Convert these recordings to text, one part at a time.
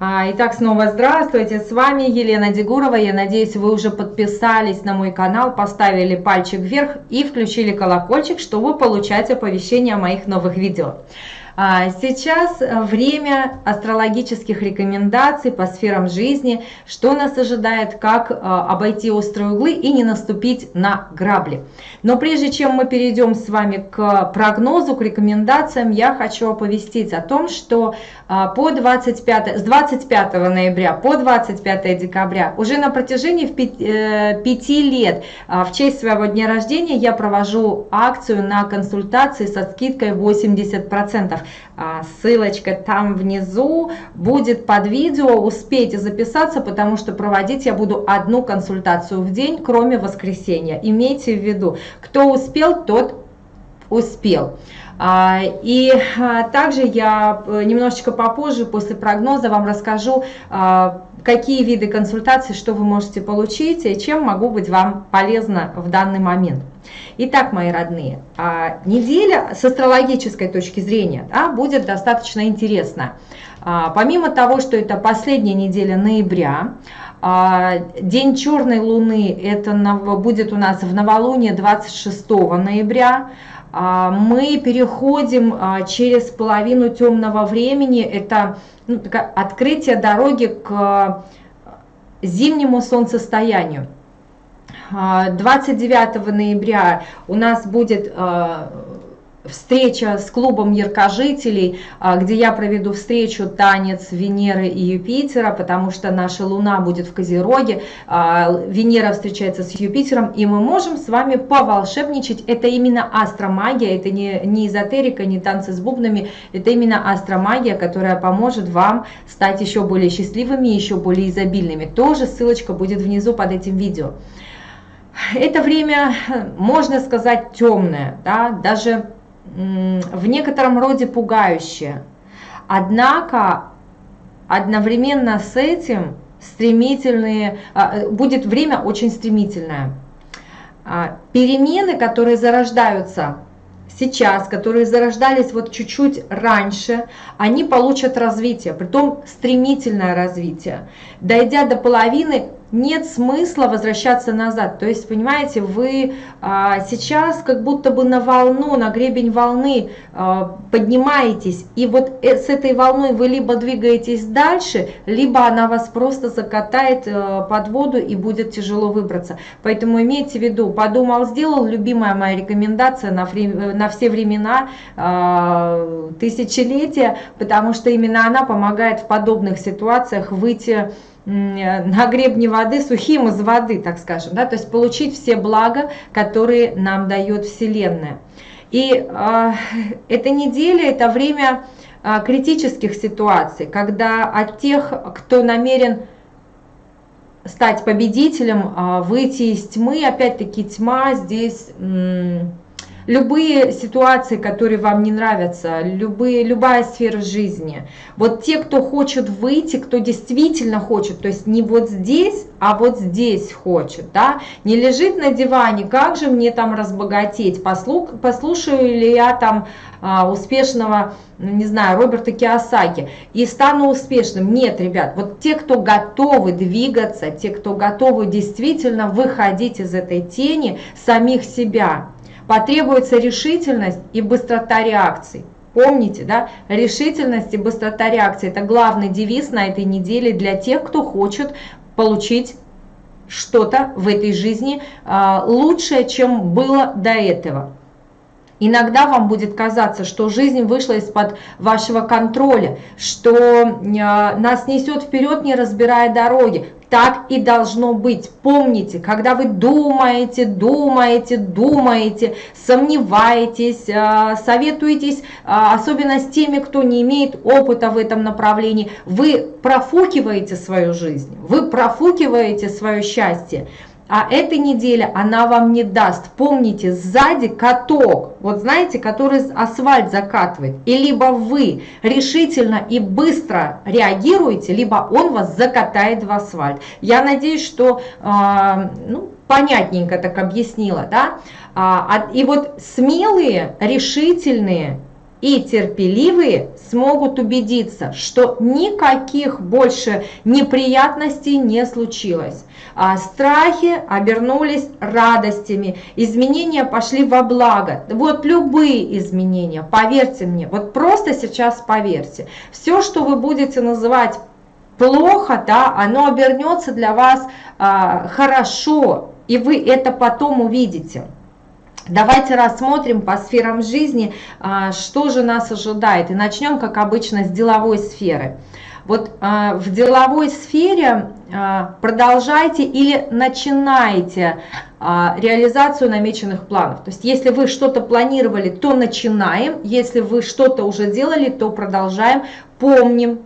А, итак, снова здравствуйте, с вами Елена Дегурова. Я надеюсь, вы уже подписались на мой канал, поставили пальчик вверх и включили колокольчик, чтобы получать оповещения о моих новых видео. А, сейчас э, время астрологических рекомендаций по сферам жизни, что нас ожидает, как э, обойти острые углы и не наступить на грабли. Но прежде чем мы перейдем с вами к прогнозу, к рекомендациям, я хочу оповестить о том, что э, по 25, с 25 ноября по 25 декабря уже на протяжении 5, 5 лет в честь своего дня рождения я провожу акцию на консультации со скидкой 80%. А, ссылочка там внизу будет под видео, успейте записаться, потому что проводить я буду одну консультацию в день, кроме воскресенья. Имейте в виду, кто успел, тот успел. А, и а, также я э, немножечко попозже, после прогноза, вам расскажу, какие виды консультаций, что вы можете получить и чем могу быть вам полезна в данный момент. Итак, мои родные, а, неделя с астрологической точки зрения да, будет достаточно интересна. А, помимо того, что это последняя неделя ноября, а, День черной луны это будет у нас в новолуние 26 ноября. Мы переходим через половину темного времени, это ну, открытие дороги к зимнему солнцестоянию. 29 ноября у нас будет а, встреча с клубом яркожителей, а, где я проведу встречу танец Венеры и Юпитера, потому что наша Луна будет в Козероге, а, Венера встречается с Юпитером, и мы можем с вами поволшебничать. Это именно астромагия, это не, не эзотерика, не танцы с бубнами, это именно астромагия, которая поможет вам стать еще более счастливыми, еще более изобильными. Тоже ссылочка будет внизу под этим видео. Это время, можно сказать, темное, да, даже в некотором роде пугающее. Однако одновременно с этим стремительные, а, будет время очень стремительное. А, перемены, которые зарождаются сейчас, которые зарождались вот чуть-чуть раньше, они получат развитие, притом стремительное развитие. Дойдя до половины, нет смысла возвращаться назад. То есть, понимаете, вы а, сейчас как будто бы на волну, на гребень волны а, поднимаетесь, и вот э, с этой волной вы либо двигаетесь дальше, либо она вас просто закатает а, под воду и будет тяжело выбраться. Поэтому имейте в виду, подумал, сделал, любимая моя рекомендация на, на все времена, а, тысячелетия, потому что именно она помогает в подобных ситуациях выйти на гребне воды, сухим из воды, так скажем, да, то есть получить все блага, которые нам дает Вселенная. И э, эта неделя, это время э, критических ситуаций, когда от тех, кто намерен стать победителем, э, выйти из тьмы, опять-таки тьма здесь... Э, любые ситуации, которые вам не нравятся, любые, любая сфера жизни. Вот те, кто хочет выйти, кто действительно хочет, то есть не вот здесь, а вот здесь хочет, да, не лежит на диване, как же мне там разбогатеть, Послух, послушаю ли я там а, успешного, ну, не знаю, Роберта Киосаки и стану успешным. Нет, ребят, вот те, кто готовы двигаться, те, кто готовы действительно выходить из этой тени самих себя, потребуется решительность и быстрота реакций. Помните, да, решительность и быстрота реакции – это главный девиз на этой неделе для тех, кто хочет получить что-то в этой жизни а, лучшее, чем было до этого. Иногда вам будет казаться, что жизнь вышла из-под вашего контроля, что а, нас несет вперед, не разбирая дороги. Так и должно быть. Помните, когда вы думаете, думаете, думаете, сомневаетесь, а, советуетесь, а, особенно с теми, кто не имеет опыта в этом направлении, вы профукиваете свою жизнь, вы профукиваете свое счастье. А эта неделя она вам не даст. Помните, сзади каток, вот знаете, который асфальт закатывает. И либо вы решительно и быстро реагируете, либо он вас закатает в асфальт. Я надеюсь, что э, ну, понятненько так объяснила. Да? А, и вот смелые, решительные, и терпеливые смогут убедиться, что никаких больше неприятностей не случилось. А страхи обернулись радостями, изменения пошли во благо. Вот любые изменения, поверьте мне, вот просто сейчас поверьте, все, что вы будете называть плохо, да, оно обернется для вас а, хорошо, и вы это потом увидите. Давайте рассмотрим по сферам жизни, а, что же нас ожидает. И начнем, как обычно, с деловой сферы. Вот а, в деловой сфере а, продолжайте или начинайте реализацию намеченных планов. То есть если вы что-то планировали, то начинаем. Если вы что-то уже делали, то продолжаем. Помним,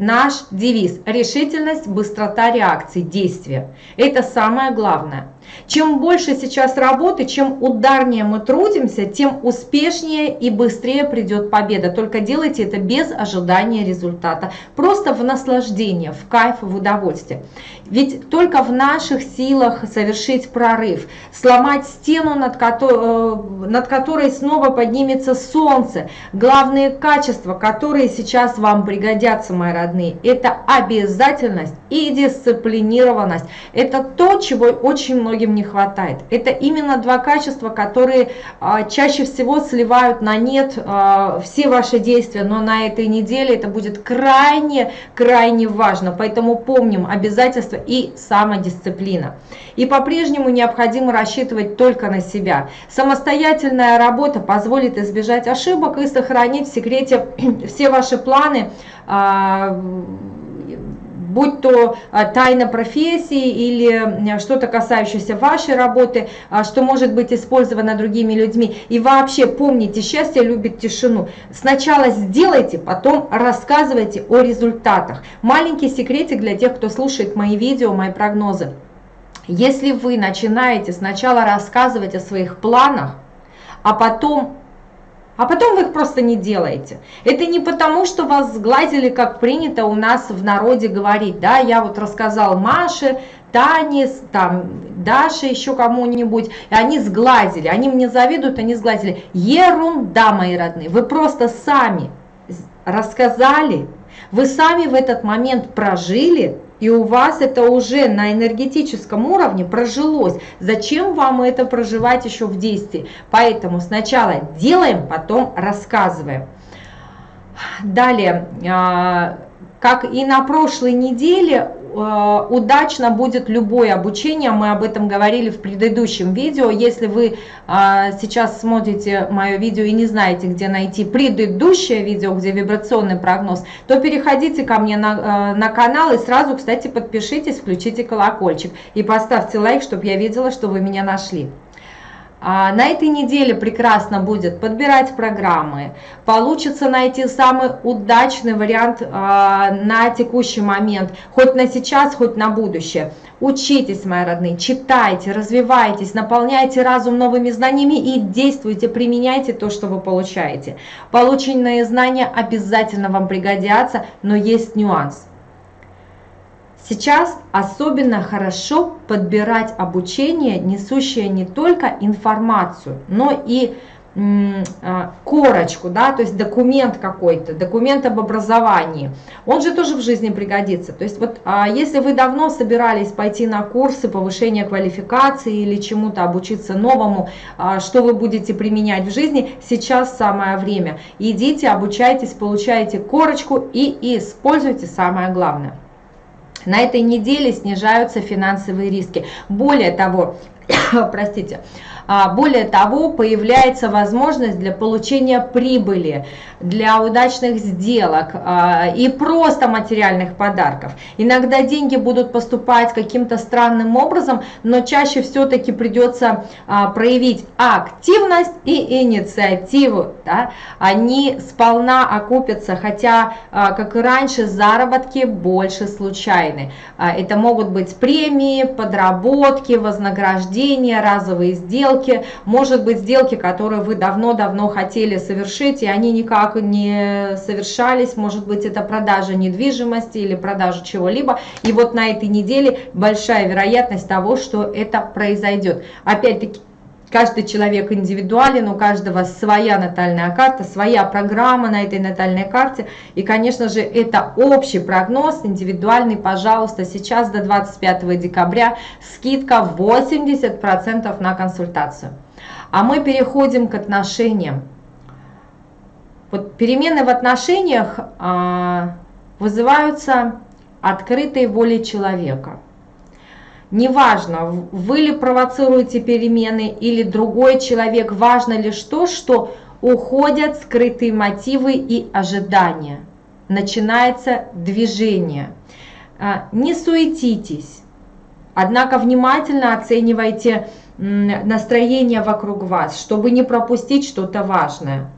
наш девиз – решительность, быстрота реакции, действия. Это самое главное. Чем больше сейчас работы, чем ударнее мы трудимся, тем успешнее и быстрее придет победа. Только делайте это без ожидания результата. Просто в наслаждение, в кайф, в удовольствие. Ведь только в наших силах совершить прорыв, сломать стену, над которой, э, над которой снова поднимется солнце. Главные качества, которые сейчас вам пригодятся, мои родные, это обязательность и дисциплинированность. Это то, чего очень многие многим не хватает. Это именно два качества, которые а, чаще всего сливают на нет а, все ваши действия, но на этой неделе это будет крайне-крайне важно. Поэтому помним обязательства и самодисциплина. И по-прежнему необходимо рассчитывать только на себя. Самостоятельная работа позволит избежать ошибок и сохранить в секрете все ваши планы, а, будь то а, тайна профессии или что-то касающееся вашей работы, а, что может быть использовано другими людьми. И вообще помните, счастье любит тишину. Сначала сделайте, потом рассказывайте о результатах. Маленький секретик для тех, кто слушает мои видео, мои прогнозы. Если вы начинаете сначала рассказывать о своих планах, а потом а потом вы их просто не делаете. Это не потому, что вас сглазили, как принято у нас в народе говорить, да, я вот рассказал Маше, Тане, там, Даше, еще кому-нибудь, и они сглазили, они мне завидуют, они сглазили. Ерунда, мои родные, вы просто сами рассказали, вы сами в этот момент прожили, и у вас это уже на энергетическом уровне прожилось. Зачем вам это проживать еще в действии? Поэтому сначала делаем, потом рассказываем. Далее, а, как и на прошлой неделе, удачно будет любое обучение, мы об этом говорили в предыдущем видео. Если вы э, сейчас смотрите мое видео и не знаете, где найти предыдущее видео, где вибрационный прогноз, то переходите ко мне на, э, на канал и сразу, кстати, подпишитесь, включите колокольчик и поставьте лайк, чтобы я видела, что вы меня нашли. А, на этой неделе прекрасно будет подбирать программы, получится найти самый удачный вариант а, на текущий момент, хоть на сейчас, хоть на будущее. Учитесь, мои родные, читайте, развивайтесь, наполняйте разум новыми знаниями и действуйте, применяйте то, что вы получаете. Полученные знания обязательно вам пригодятся, но есть нюанс. Сейчас особенно хорошо подбирать обучение, несущее не только информацию, но и а, корочку, да, то есть документ какой-то, документ об образовании, он же тоже в жизни пригодится. То есть вот а, если вы давно собирались пойти на курсы повышения квалификации или чему-то обучиться новому, а, что вы будете применять в жизни, сейчас самое время. Идите, обучайтесь, получайте корочку и используйте самое главное. На этой неделе снижаются финансовые риски. Более того, простите, а, более того, появляется возможность для получения прибыли, для удачных сделок а, и просто материальных подарков. Иногда деньги будут поступать каким-то странным образом, но чаще все-таки придется а, проявить активность и инициативу. Да? Они сполна окупятся, хотя, как и раньше, заработки больше случайны. Это могут быть премии, подработки, вознаграждения, разовые сделки сделки, может быть сделки, которые вы давно-давно хотели совершить, и они никак не совершались, может быть это продажа недвижимости или продажа чего-либо, и вот на этой неделе большая вероятность того, что это произойдет. Опять-таки, каждый человек индивидуален, у каждого своя натальная карта, своя программа на этой натальной карте. И, конечно же, это общий прогноз, индивидуальный, пожалуйста, сейчас до 25 декабря скидка 80% на консультацию. А мы переходим к отношениям. Вот перемены в отношениях а, вызываются открытой волей человека. Неважно, вы ли провоцируете перемены или другой человек, важно лишь то, что уходят скрытые мотивы и ожидания. Начинается движение. А, не суетитесь, однако внимательно оценивайте настроение вокруг вас, чтобы не пропустить что-то важное.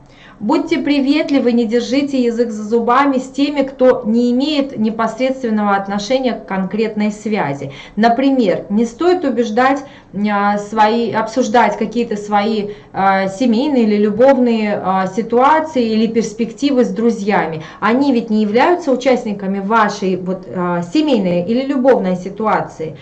Будьте приветливы, не держите язык за зубами с теми, кто не имеет непосредственного отношения к конкретной связи. Например, не стоит убеждать а, свои, обсуждать какие-то свои а, семейные или любовные а, ситуации или перспективы с друзьями. Они ведь не являются участниками вашей вот, семейной или любовной ситуации.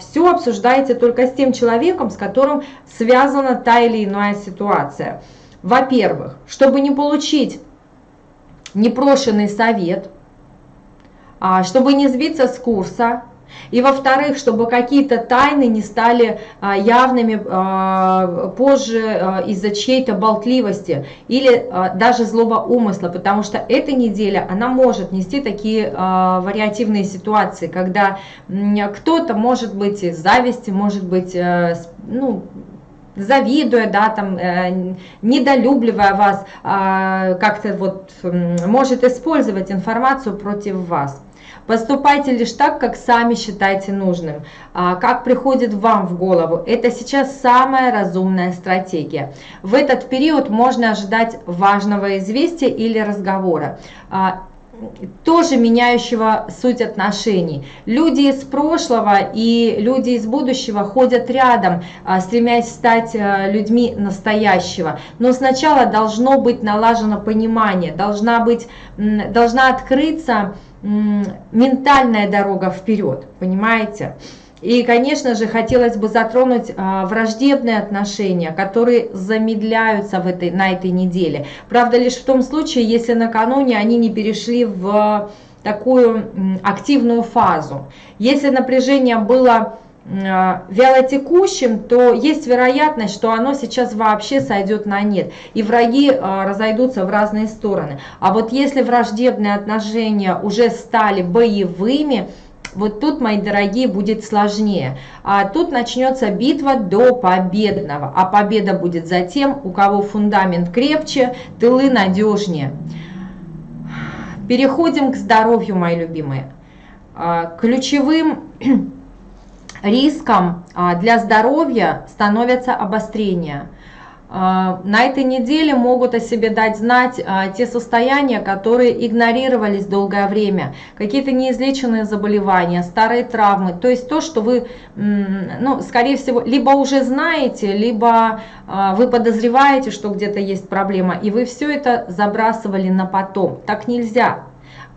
Все обсуждаете только с тем человеком, с которым связана та или иная ситуация. Во-первых, чтобы не получить непрошенный совет, а, чтобы не сбиться с курса, и во-вторых, чтобы какие-то тайны не стали а, явными а, позже из-за чьей-то болтливости или даже злого умысла, потому что эта неделя, она может нести такие вариативные ситуации, когда кто-то может быть из зависти, может быть, э, ну, завидуя, да, там, э, недолюбливая вас, э, как-то вот э, может использовать информацию против вас. Поступайте лишь так, как сами считаете нужным, а, как приходит вам в голову. Это сейчас самая разумная стратегия. В этот период можно ожидать важного известия или разговора. Тоже меняющего суть отношений. Люди из прошлого и люди из будущего ходят рядом, а, стремясь стать а, людьми настоящего. Но сначала должно быть налажено понимание, должна, быть, должна открыться ментальная дорога вперед, понимаете? И, конечно же, хотелось бы затронуть а, враждебные отношения, которые замедляются в этой, на этой неделе. Правда, лишь в том случае, если накануне они не перешли в такую активную фазу. Если напряжение было а, вялотекущим, то есть вероятность, что оно сейчас вообще сойдет на нет, и враги а, разойдутся в разные стороны. А вот если враждебные отношения уже стали боевыми, вот тут, мои дорогие, будет сложнее. А тут начнется битва до победного. А победа будет за тем, у кого фундамент крепче, тылы надежнее. Переходим к здоровью, мои любимые. А, ключевым риском а, для здоровья становятся обострения – на этой неделе могут о себе дать знать а, те состояния, которые игнорировались долгое время, какие-то неизлеченные заболевания, старые травмы, то есть то, что вы, ну, скорее всего, либо уже знаете, либо а, вы подозреваете, что где-то есть проблема, и вы все это забрасывали на потом. Так нельзя.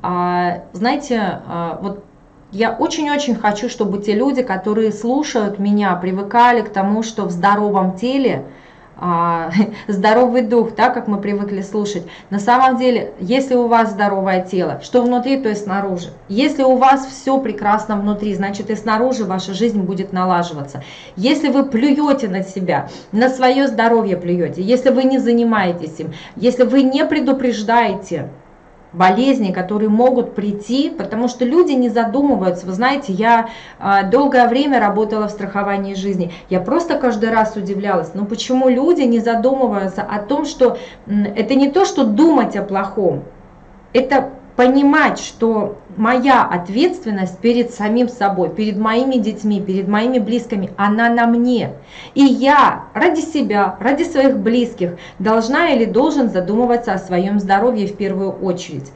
Знаете, вот я очень-очень хочу, чтобы те люди, которые слушают меня, привыкали к тому, что в здоровом теле – а, здоровый дух, так как мы привыкли слушать. На самом деле, если у вас здоровое тело, что внутри, то и снаружи. Если у вас все прекрасно внутри, значит и снаружи ваша жизнь будет налаживаться. Если вы плюете на себя, на свое здоровье плюете, если вы не занимаетесь им, если вы не предупреждаете, болезней, которые могут прийти, потому что люди не задумываются. Вы знаете, я а, долгое время работала в страховании жизни. Я просто каждый раз удивлялась, ну почему люди не задумываются о том, что это не то, что думать о плохом, это понимать, что моя ответственность перед самим собой, перед моими детьми, перед моими близкими, она на мне. И я ради себя, ради своих близких должна или должен задумываться о своем здоровье в первую очередь.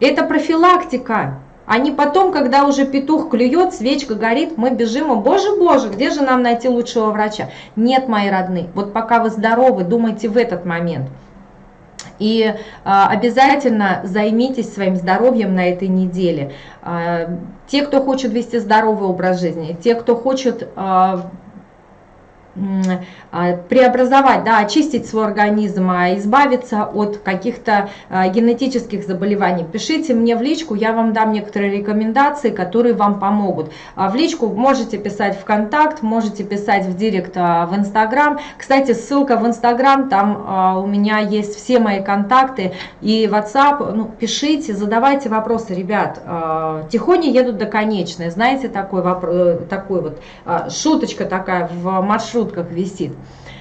Это профилактика. А не потом, когда уже петух клюет, свечка горит, мы бежим, и боже, боже, где же нам найти лучшего врача? Нет, мои родные, вот пока вы здоровы, думайте в этот момент. И а, обязательно займитесь своим здоровьем на этой неделе. А, те, кто хочет вести здоровый образ жизни, те, кто хочет а, преобразовать, да, очистить свой организм, а избавиться от каких-то а, генетических заболеваний. Пишите мне в личку, я вам дам некоторые рекомендации, которые вам помогут. В личку можете писать в контакт, можете писать в директ в Инстаграм. Кстати, ссылка в Инстаграм, там у меня есть все мои контакты и WhatsApp. Ну, пишите, задавайте вопросы, ребят. Тихони едут до конечной, знаете, такой, э, такой вот шуточка такая в маршрутках висит.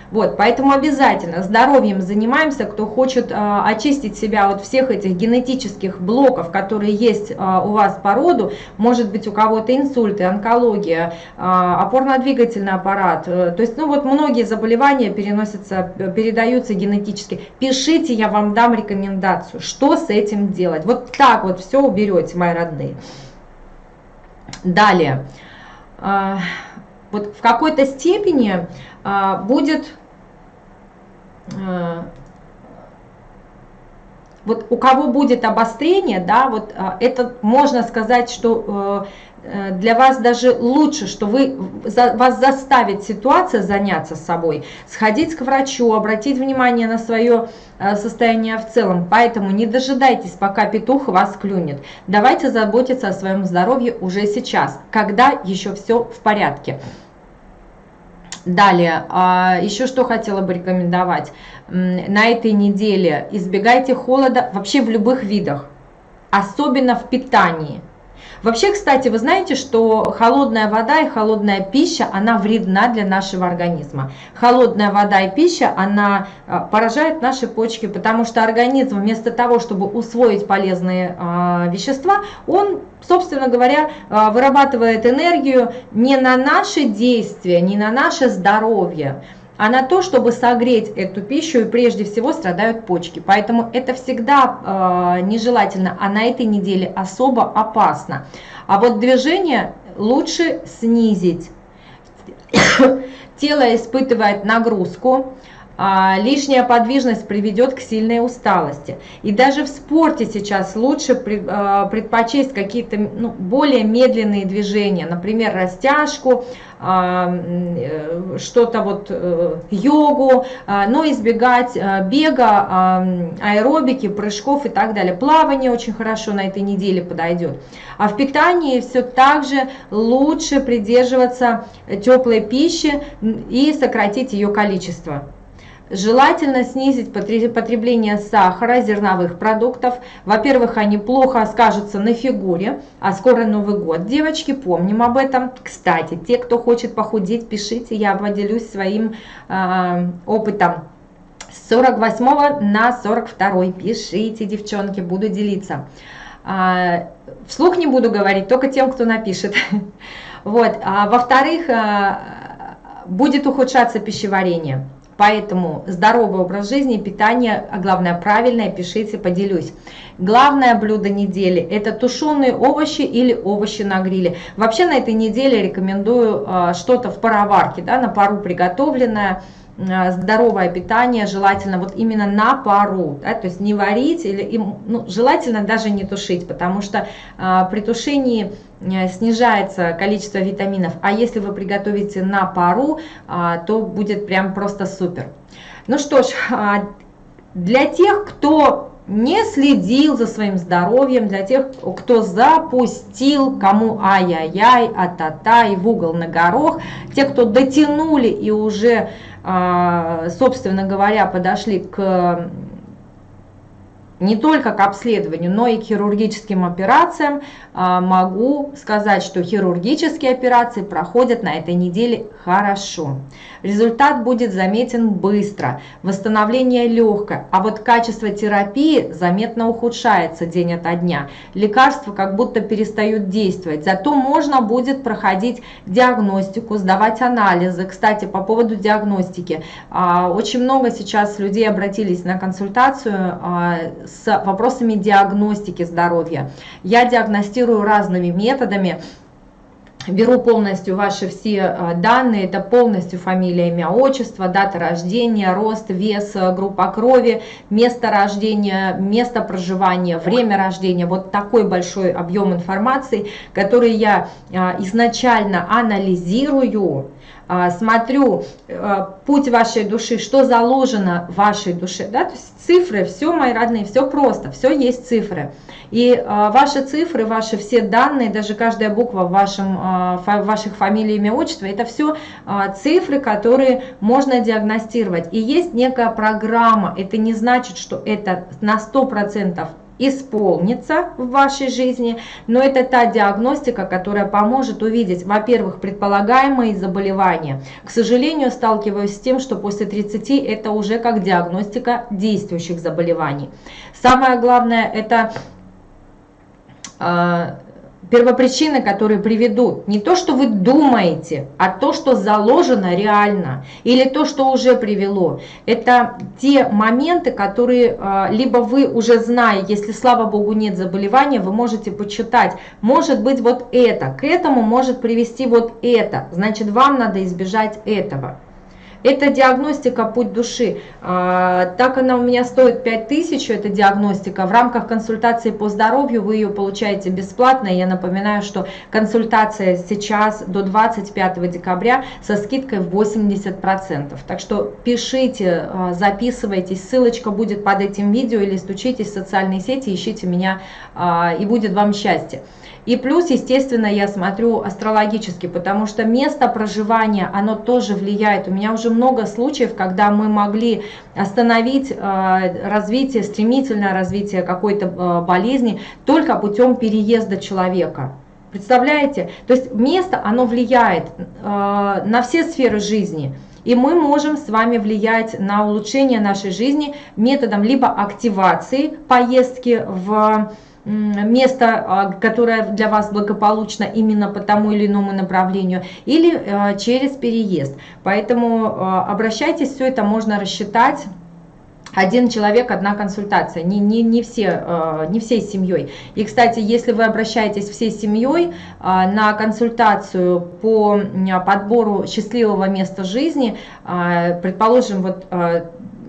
Вот, поэтому обязательно здоровьем занимаемся, кто хочет э, очистить себя от всех этих генетических блоков, которые есть э, у вас по роду, может быть у кого-то инсульты, онкология, э, опорно-двигательный аппарат, э, то есть, ну вот многие заболевания переносятся, передаются генетически. Пишите, я вам дам рекомендацию, что с этим делать. Вот так вот все уберете, мои родные. Далее вот в какой-то степени а, будет а, вот у кого будет обострение, да, вот а, это можно сказать, что э, для вас даже лучше, что вы, вас заставит ситуация заняться собой, сходить к врачу, обратить внимание на свое Э, состояние в целом. Поэтому не дожидайтесь, пока петух вас клюнет. Давайте заботиться о своем здоровье уже сейчас, когда еще все в порядке. Далее, а, еще что хотела бы рекомендовать. На этой неделе избегайте холода вообще в любых видах, особенно в питании. Вообще, кстати, вы знаете, что холодная вода и холодная пища, она вредна для нашего организма. Холодная вода и пища, она а, поражает наши почки, потому что организм вместо того, чтобы усвоить полезные э, вещества, он, собственно говоря, э, вырабатывает энергию не на наши действия, не на наше здоровье, а на то, чтобы согреть эту пищу, и прежде всего страдают почки. Поэтому это всегда э, нежелательно, а на этой неделе особо опасно. А вот движение лучше снизить. Тело испытывает нагрузку, а, лишняя подвижность приведет к сильной усталости. И даже в спорте сейчас лучше а, предпочесть какие-то ну, более медленные движения, например, растяжку, а, э, что-то вот э, йогу, но избегать бега, аэробики, прыжков и так далее. Плавание очень хорошо на этой неделе подойдет. А в питании все так же лучше придерживаться теплой пищи и сократить ее количество. Желательно снизить потребление сахара, зерновых продуктов. Во-первых, они плохо скажутся на фигуре, а скоро Новый год. Девочки, помним об этом. Кстати, те, кто хочет похудеть, пишите, я поделюсь своим э, опытом. С 48 на 42 пишите, девчонки, буду делиться. А, вслух не буду говорить, только тем, кто напишет. Вот. А, Во-вторых, будет ухудшаться пищеварение. Поэтому здоровый образ жизни, питание, а главное правильное, пишите, поделюсь. Главное блюдо недели – это тушеные овощи или овощи на гриле. Вообще на этой неделе рекомендую а, что-то в пароварке, да, на пару приготовленное, здоровое питание, желательно вот именно на пару, да, то есть не варить, или, ну, желательно даже не тушить, потому что а, при тушении Э, снижается количество витаминов, а если вы приготовите на пару, а, то будет прям просто супер. Ну что ж, а, для тех, кто не следил за своим здоровьем, для тех, кто запустил, кому ай-яй-яй, а-та-та и в угол на горох, те, кто дотянули и уже, собственно говоря, подошли к не только к обследованию, но и к хирургическим операциям, а, могу сказать, что хирургические операции проходят на этой неделе хорошо. Результат будет заметен быстро, восстановление легкое, а вот качество терапии заметно ухудшается день ото дня. Лекарства как будто перестают действовать, зато можно будет проходить диагностику, сдавать анализы. Кстати, по поводу диагностики, а, очень много сейчас людей обратились на консультацию а, с вопросами диагностики здоровья. Я диагностирую разными методами, беру полностью ваши все а, данные, это полностью фамилия, имя, отчество, дата рождения, рост, вес, группа крови, место рождения, место проживания, время рождения. Вот такой большой объем информации, который я а, изначально анализирую, смотрю а, путь вашей души, что заложено в вашей душе, да, то есть цифры, все, мои родные, все просто, все есть цифры. И а, ваши цифры, ваши все данные, даже каждая буква в вашем, а, фа, ваших фамилий, имя, отчество, это все а, цифры, которые можно диагностировать. И есть некая программа, это не значит, что это на 100% исполнится в вашей жизни, но это та диагностика, которая поможет увидеть, во-первых, предполагаемые заболевания. К сожалению, сталкиваюсь с тем, что после 30 это уже как диагностика действующих заболеваний. Самое главное это а, первопричины, которые приведут не то, что вы думаете, а то, что заложено реально, или то, что уже привело. Это те моменты, которые а, либо вы уже знаете, если, слава богу, нет заболевания, вы можете почитать. Может быть вот это, к этому может привести вот это, значит вам надо избежать этого. Это диагностика «Путь души». А, так она у меня стоит 5000, это диагностика. В рамках консультации по здоровью вы ее получаете бесплатно. Я напоминаю, что консультация сейчас до 25 декабря со скидкой в 80%. Так что пишите, а, записывайтесь, ссылочка будет под этим видео или стучитесь в социальные сети, ищите меня а, и будет вам счастье. И плюс, естественно, я смотрю астрологически, потому что место проживания, оно тоже влияет. У меня уже много случаев, когда мы могли остановить э, развитие, стремительное развитие какой-то э, болезни только путем переезда человека. Представляете? То есть место, оно влияет э, на все сферы жизни. И мы можем с вами влиять на улучшение нашей жизни методом либо активации поездки в место, а, которое для вас благополучно именно по тому или иному направлению, или а, через переезд. Поэтому а, обращайтесь, все это можно рассчитать один человек, одна консультация, не, не, не, все, не всей семьей. И, кстати, если вы обращаетесь всей семьей на консультацию по подбору счастливого места жизни, предположим, вот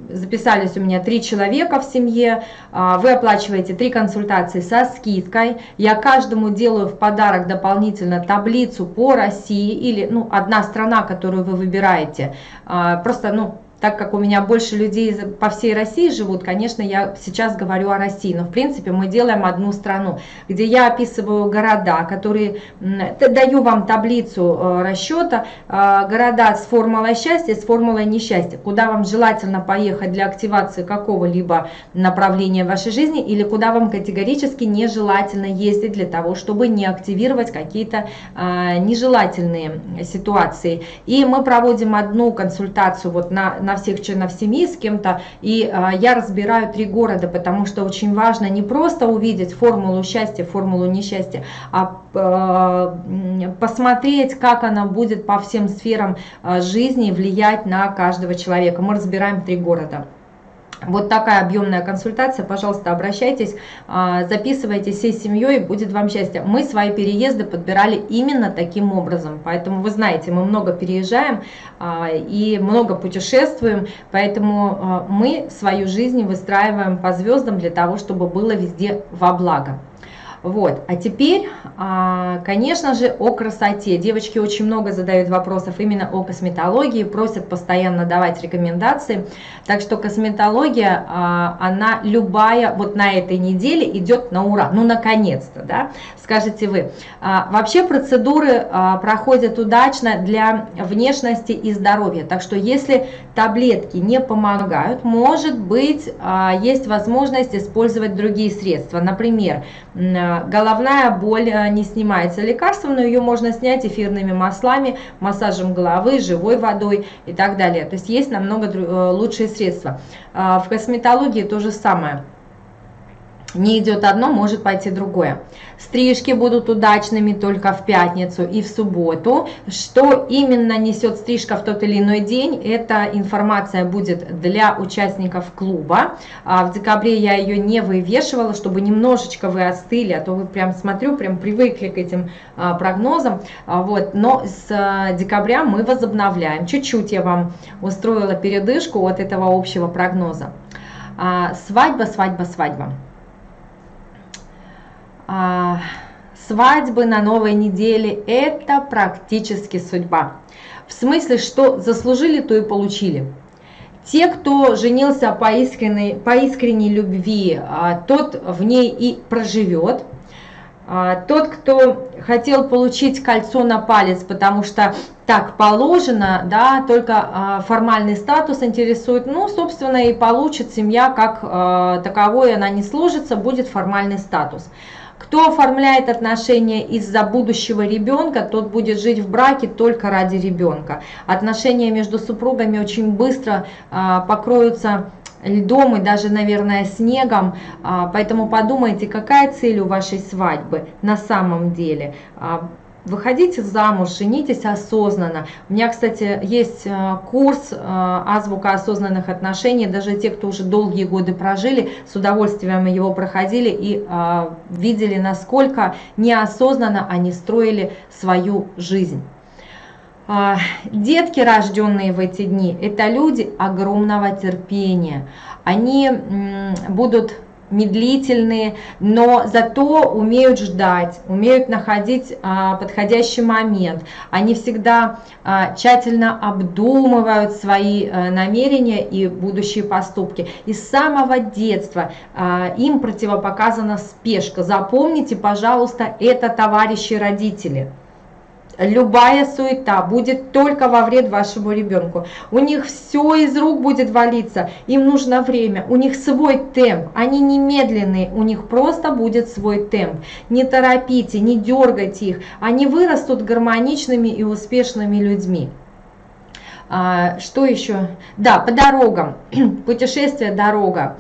записались у меня три человека в семье, а, вы оплачиваете три консультации со скидкой, я каждому делаю в подарок дополнительно таблицу по России или ну, одна страна, которую вы выбираете, а, просто ну, так как у меня больше людей по всей России живут, конечно, я сейчас говорю о России, но в принципе мы делаем одну страну, где я описываю города, которые, даю вам таблицу э, расчета, э, города с формулой счастья, с формулой несчастья, куда вам желательно поехать для активации какого-либо направления в вашей жизни, или куда вам категорически нежелательно ездить для того, чтобы не активировать какие-то э, нежелательные ситуации. И мы проводим одну консультацию вот на на всех членов семьи с кем-то, и а, я разбираю три города, потому что очень важно не просто увидеть формулу счастья, формулу несчастья, а, а посмотреть, как она будет по всем сферам а, жизни влиять на каждого человека. Мы разбираем три города. Вот такая объемная консультация, пожалуйста, обращайтесь, а, записывайтесь всей семьей, будет вам счастье. Мы свои переезды подбирали именно таким образом, поэтому вы знаете, мы много переезжаем а, и много путешествуем, поэтому а, мы свою жизнь выстраиваем по звездам для того, чтобы было везде во благо. Вот, а теперь, а, конечно же, о красоте. Девочки очень много задают вопросов именно о косметологии, просят постоянно давать рекомендации. Так что косметология, а, она любая, вот на этой неделе идет на ура. Ну, наконец-то, да, скажете вы. А, вообще процедуры проходят удачно для внешности и здоровья. Так что если таблетки не помогают, может быть, есть возможность использовать другие средства. Например, головная боль э, не снимается лекарством, но ее можно снять эфирными маслами, массажем головы, живой водой и так далее. То есть есть намного э, лучшие средства. А, в косметологии то же самое не идет одно, может пойти другое. Стрижки будут удачными только в пятницу и в субботу. Что именно несет стрижка в тот или иной день, эта информация будет для участников клуба. А в декабре я ее не вывешивала, чтобы немножечко вы остыли, а то вы прям смотрю, прям привыкли к этим а, прогнозам. А, вот. Но с декабря мы возобновляем. Чуть-чуть я вам устроила передышку от этого общего прогноза. Свадьба, свадьба, свадьба. А, свадьбы на новой неделе – это практически судьба. В смысле, что заслужили, то и получили. Те, кто женился по искренней, по искренней любви, а, тот в ней и проживет. А, тот, кто хотел получить кольцо на палец, потому что так положено, да, только формальный статус интересует, ну, собственно, и получит семья как таковой, она не сложится, будет формальный статус. Кто оформляет отношения из-за будущего ребенка, тот будет жить в браке только ради ребенка. Отношения между супругами очень быстро а, покроются льдом и даже, наверное, снегом. А, поэтому подумайте, какая цель у вашей свадьбы на самом деле. А, Выходите замуж, женитесь осознанно. У меня, кстати, есть э, курс э, «Азбука осознанных отношений». Даже те, кто уже долгие годы прожили, с удовольствием его проходили и э, видели, насколько неосознанно они строили свою жизнь. Детки, рожденные в эти дни, это люди огромного терпения. Они будут медлительные, но зато умеют ждать, умеют находить а, подходящий момент. Они всегда а, тщательно обдумывают свои а, намерения и будущие поступки. И с самого детства а, им противопоказана спешка. Запомните, пожалуйста, это товарищи родители любая суета будет только во вред вашему ребенку. У них все из рук будет валиться, им нужно время, у них свой темп, они не медленные, у них просто будет свой темп. Не торопите, не дергайте их, они вырастут гармоничными и успешными людьми. А, что еще? Да, по дорогам, путешествие, дорога.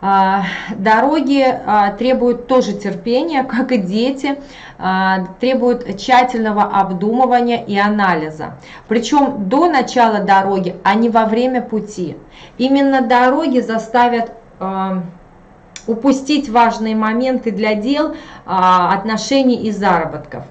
А, дороги а, требуют тоже терпения, как и дети, а, требуют тщательного обдумывания и анализа. Причем до начала дороги, а не во время пути. Именно дороги заставят упустить важные моменты для дел, отношений и заработков.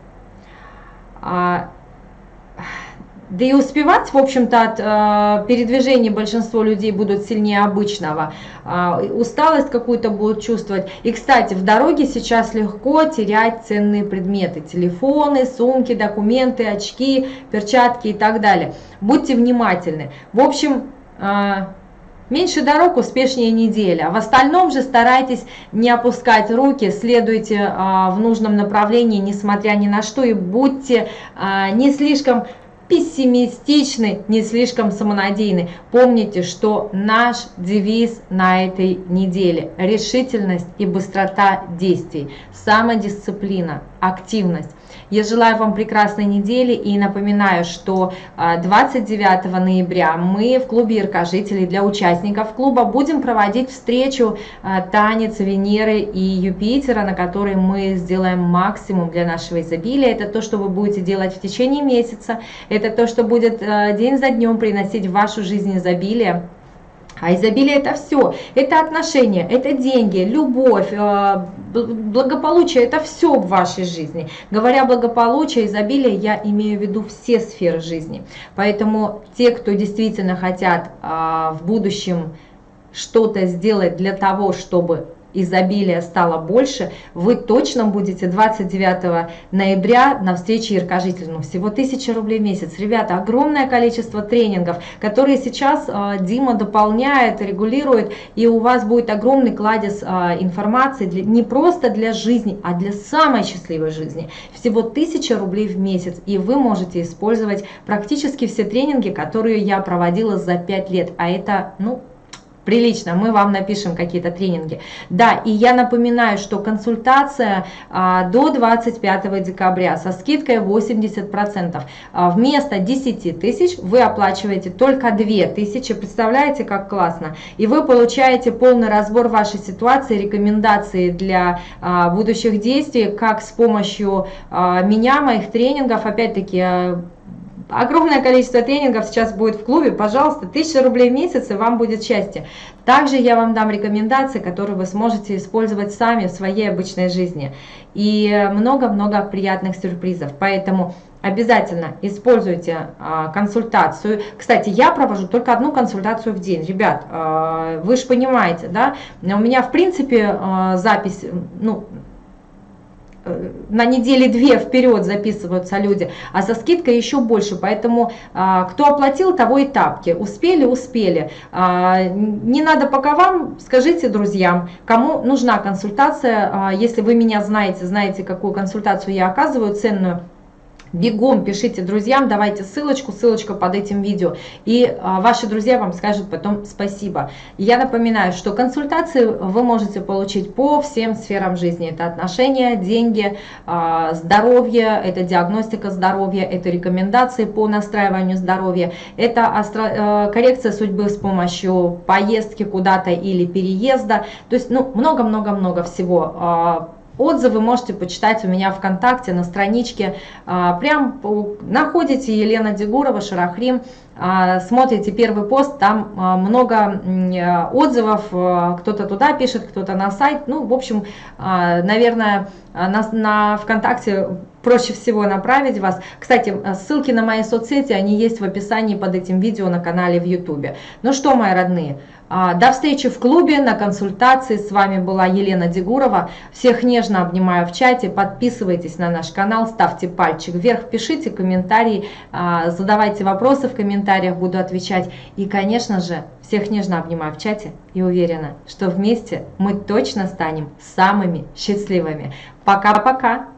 Да и успевать, в общем-то, от э, передвижения большинство людей будут сильнее обычного. Э, усталость какую-то будут чувствовать. И, кстати, в дороге сейчас легко терять ценные предметы. Телефоны, сумки, документы, очки, перчатки и так далее. Будьте внимательны. В общем, э, меньше дорог, успешнее неделя. В остальном же старайтесь не опускать руки, следуйте э, в нужном направлении, несмотря ни на что. И будьте э, не слишком пессимистичны, не слишком самонадеянны. Помните, что наш девиз на этой неделе – решительность и быстрота действий, самодисциплина, активность. Я желаю вам прекрасной недели и напоминаю, что 29 а, ноября мы в клубе Яркожителей для участников клуба будем проводить встречу а, Танец Венеры и Юпитера, на которой мы сделаем максимум для нашего изобилия. Это то, что вы будете делать в течение месяца, это то, что будет а, день за днем приносить в вашу жизнь изобилие. А изобилие это все, это отношения, это деньги, любовь, э, благополучие, это все в вашей жизни. Говоря благополучие, изобилие, я имею в виду все сферы жизни. Поэтому те, кто действительно хотят а, в будущем что-то сделать для того, чтобы изобилия стало больше, вы точно будете 29 ноября на встрече Яркожителю. Всего 1000 рублей в месяц. Ребята, огромное количество тренингов, которые сейчас э, Дима дополняет, регулирует, и у вас будет огромный кладезь э, информации для, не просто для жизни, а для самой счастливой жизни. Всего 1000 рублей в месяц, и вы можете использовать практически все тренинги, которые я проводила за 5 лет, а это, ну, прилично, мы вам напишем какие-то тренинги. Да, и я напоминаю, что консультация а, до 25 декабря со скидкой 80%. А, вместо 10 тысяч вы оплачиваете только 2 тысячи, представляете, как классно. И вы получаете полный разбор вашей ситуации, рекомендации для а, будущих действий, как с помощью а, меня, моих тренингов, опять-таки, а, огромное количество тренингов сейчас будет в клубе, пожалуйста, 1000 рублей в месяц и вам будет счастье. Также я вам дам рекомендации, которые вы сможете использовать сами в своей обычной жизни. И много-много приятных сюрпризов. Поэтому обязательно используйте а, консультацию. Кстати, я провожу только одну консультацию в день. Ребят, а, вы же понимаете, да, у меня в принципе а, запись, ну, э, на недели две вперед записываются люди, а за скидкой еще больше. Поэтому а, кто оплатил, того и тапки. Успели, успели. А, не надо пока вам, скажите друзьям, кому нужна консультация. А, если вы меня знаете, знаете, какую консультацию я оказываю, ценную, Бегом пишите друзьям, давайте ссылочку, ссылочка под этим видео, и а, ваши друзья вам скажут потом спасибо. Я напоминаю, что консультации вы можете получить по всем сферам жизни. Это отношения, деньги, а, здоровье, это диагностика здоровья, это рекомендации по настраиванию здоровья, это а, коррекция судьбы с помощью поездки куда-то или переезда. То есть ну много-много-много всего а, Отзывы можете почитать у меня ВКонтакте на страничке. А, прям находите Елена Дегурова, Шарахрим, а, смотрите первый пост, там а, много отзывов, кто-то туда пишет, кто-то на сайт. Ну, в общем, наверное, на, на ВКонтакте проще всего направить вас. Кстати, ссылки на мои соцсети, они есть в описании под этим видео на канале в YouTube. Ну что, мои родные, до встречи в клубе, на консультации. С вами была Елена Дегурова. Всех нежно обнимаю в чате. Подписывайтесь на наш канал, ставьте пальчик вверх, пишите комментарии, а, задавайте вопросы в комментариях, буду отвечать. И, конечно же, всех нежно обнимаю в чате и уверена, что вместе мы точно станем самыми счастливыми. Пока-пока!